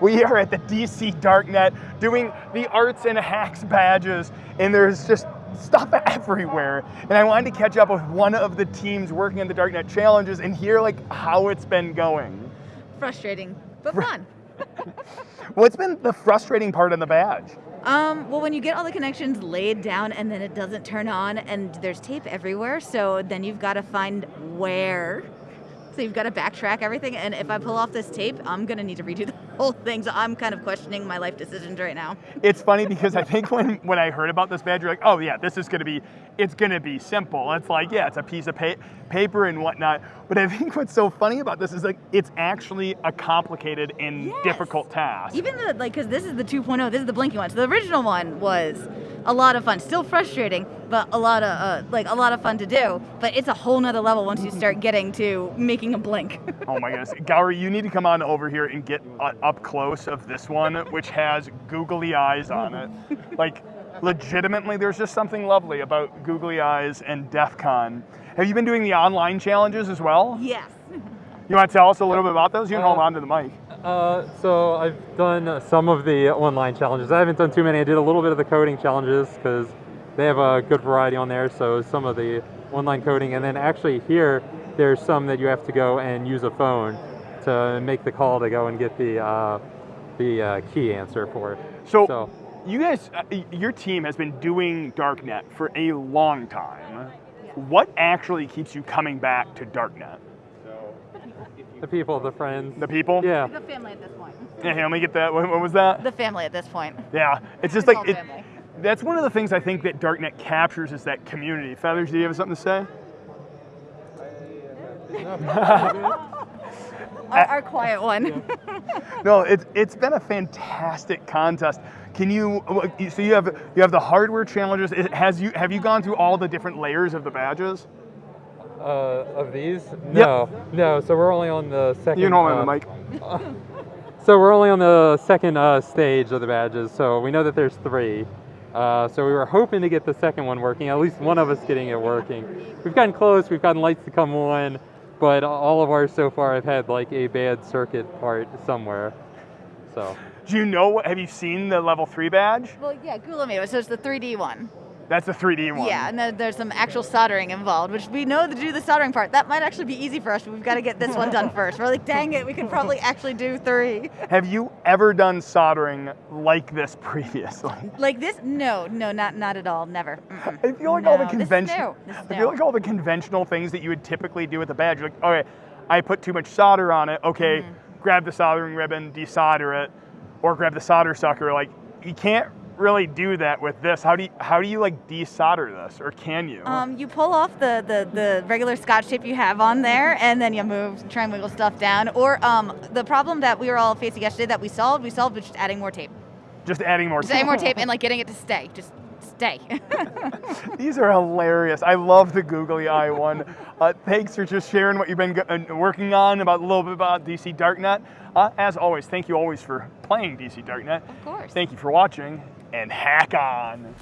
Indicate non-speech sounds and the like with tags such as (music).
We are at the DC Darknet doing the arts and hacks badges, and there's just stuff everywhere. And I wanted to catch up with one of the teams working on the Darknet challenges and hear like how it's been going. Frustrating, but fun. (laughs) What's been the frustrating part on the badge? Um, well, when you get all the connections laid down and then it doesn't turn on and there's tape everywhere, so then you've got to find where so you've got to backtrack everything. And if I pull off this tape, I'm going to need to redo the (laughs) whole thing. So I'm kind of questioning my life decisions right now. It's funny because I think when, when I heard about this badge, you're like, oh yeah, this is going to be, it's going to be simple. It's like, yeah, it's a piece of pa paper and whatnot. But I think what's so funny about this is like, it's actually a complicated and yes. difficult task. Even the, like, because this is the 2.0, this is the blinking one. So the original one was a lot of fun. Still frustrating, but a lot of uh, like a lot of fun to do. But it's a whole nother level once you start getting to making a blink. (laughs) oh my goodness, Gower, you need to come on over here and get uh, up close of this one, which has googly eyes on it. like, legitimately, there's just something lovely about googly eyes and DEF CON. Have you been doing the online challenges as well? Yes. You want to tell us a little bit about those? You can uh, hold on to the mic. Uh, so I've done some of the online challenges. I haven't done too many. I did a little bit of the coding challenges because they have a good variety on there. So some of the online coding, and then actually here there's some that you have to go and use a phone to make the call to go and get the uh, the uh, key answer for. So, so you guys, uh, your team has been doing Darknet for a long time. What actually keeps you coming back to Darknet? The people, the friends. The people? Yeah. The family at this point. Yeah, let me get that. What, what was that? The family at this point. Yeah, it's just like, it, that's one of the things I think that Darknet captures is that community. Feathers, do you have something to say? (laughs) our, our, quiet one. (laughs) no, it's it's been a fantastic contest. Can you? So you have you have the hardware challenges. Has you have you gone through all the different layers of the badges? Uh, of these? No, yep. no. So we're only on the second. You know uh, the mic. (laughs) so we're only on the second uh, stage of the badges. So we know that there's three. Uh, so we were hoping to get the second one working. At least one of us getting it working. We've gotten close. We've gotten lights to come on, but all of ours so far have had like a bad circuit part somewhere. So. Do you know? What, have you seen the level three badge? Well, yeah, Gula made it. So it's the 3D one. That's a 3D one. Yeah, and then there's some actual soldering involved, which we know to do the soldering part. That might actually be easy for us, but we've got to get this one done (laughs) first. We're like, dang it, we could probably actually do three. (laughs) Have you ever done soldering like this previously? Like this? No, no, not not at all. Never. Mm -mm. I feel like no, all the conventional. I feel like all the conventional things that you would typically do with a badge. You're like, okay, I put too much solder on it. Okay, mm -hmm. grab the soldering ribbon, desolder it, or grab the solder sucker. Like you can't really do that with this. How do you, how do you like desolder this, or can you? Um, you pull off the, the, the regular scotch tape you have on there, and then you move, try and wiggle stuff down. Or um, the problem that we were all facing yesterday that we solved, we solved with just adding more tape. Just adding more just tape. adding more tape and like getting it to stay. Just stay. (laughs) (laughs) These are hilarious. I love the googly eye one. Uh, thanks for just sharing what you've been uh, working on about a little bit about DC Darknet. Uh, as always, thank you always for playing DC Darknet. Of course. Thank you for watching and hack on.